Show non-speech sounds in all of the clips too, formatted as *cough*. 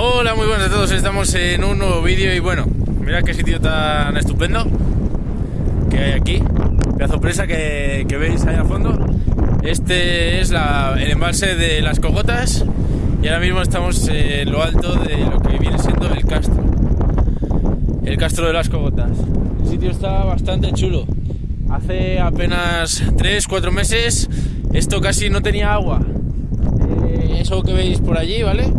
Hola, muy buenas a todos. Estamos en un nuevo vídeo y bueno, mirad qué sitio tan estupendo que hay aquí. Pedazo presa que, que veis ahí al fondo. Este es el embalse de las Cogotas y ahora mismo estamos en lo alto de lo que viene siendo el castro. El castro de las Cogotas. El sitio está bastante chulo. Hace apenas 3-4 meses esto casi no tenía agua. Eh, eso que veis por allí, ¿vale?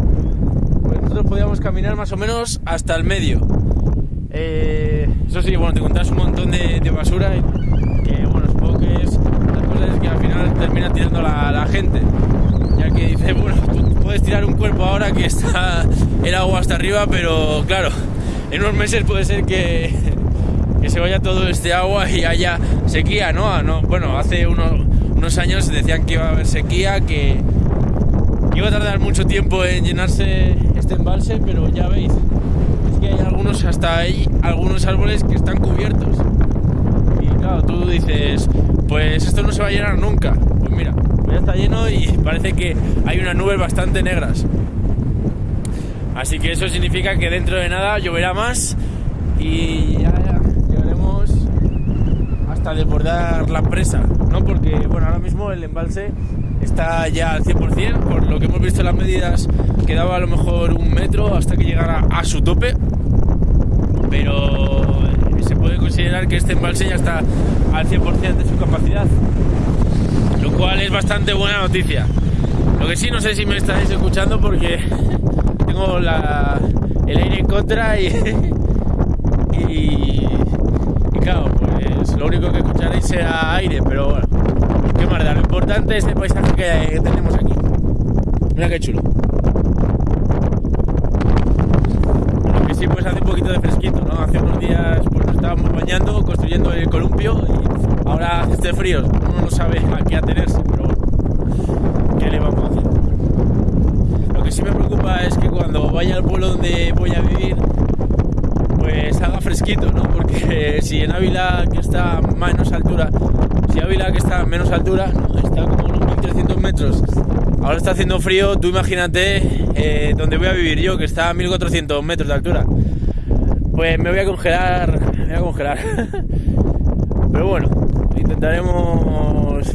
Nosotros podíamos caminar más o menos hasta el medio. Eh, eso sí, bueno, te encontrás un montón de, de basura y que, bueno, supongo que es las cosas que al final termina tirando la, la gente. Ya que dice, *laughs* bueno, tú puedes tirar un cuerpo ahora que está el agua hasta arriba, pero claro, en unos meses puede ser que, que se vaya todo este agua y haya sequía, ¿no? Ah, no bueno, hace unos, unos años decían que iba a haber sequía, que iba a tardar mucho tiempo en llenarse este embalse, pero ya veis, es que hay algunos, hasta hay algunos árboles que están cubiertos. Y claro, tú dices, pues esto no se va a llenar nunca. Pues mira, pues ya está lleno y parece que hay unas nubes bastante negras. Así que eso significa que dentro de nada lloverá más y ya, hasta desbordar la presa, ¿no? Porque, bueno, ahora mismo el embalse está ya al 100%, por lo que hemos visto en las medidas quedaba a lo mejor un metro hasta que llegara a su tope, pero se puede considerar que este embalse ya está al 100% de su capacidad, lo cual es bastante buena noticia. Lo que sí no sé si me estáis escuchando porque *laughs* tengo la, el aire en contra y, *laughs* y, y claro, pues lo único será aire, pero bueno, qué más lo importante es el paisaje que, que tenemos aquí. Mira qué chulo. Lo que sí pues hace un poquito de fresquito, ¿no? Hace unos días pues nos estábamos bañando, construyendo el columpio y ahora hace este frío, uno no sabe a qué atenerse, pero bueno, ¿qué le vamos a hacer? Lo que sí me preocupa es que cuando vaya al pueblo donde voy a vivir, pues haga fresquito, ¿no? Porque *laughs* si en Ávila, que está a menos altura, si Ávila, que está menos altura, ¿no? está como unos 1300 metros, ahora está haciendo frío, tú imagínate eh, donde voy a vivir yo, que está a 1400 metros de altura. Pues me voy a congelar, me voy a congelar. *laughs* Pero bueno, intentaremos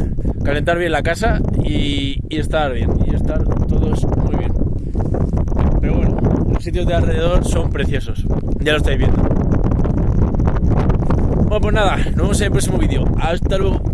calentar bien la casa y, y estar bien, y estar todos muy bien. Pero bueno, los sitios de alrededor son preciosos, ya lo estáis viendo. Bueno, pues nada, nos vemos en el próximo vídeo. Hasta luego.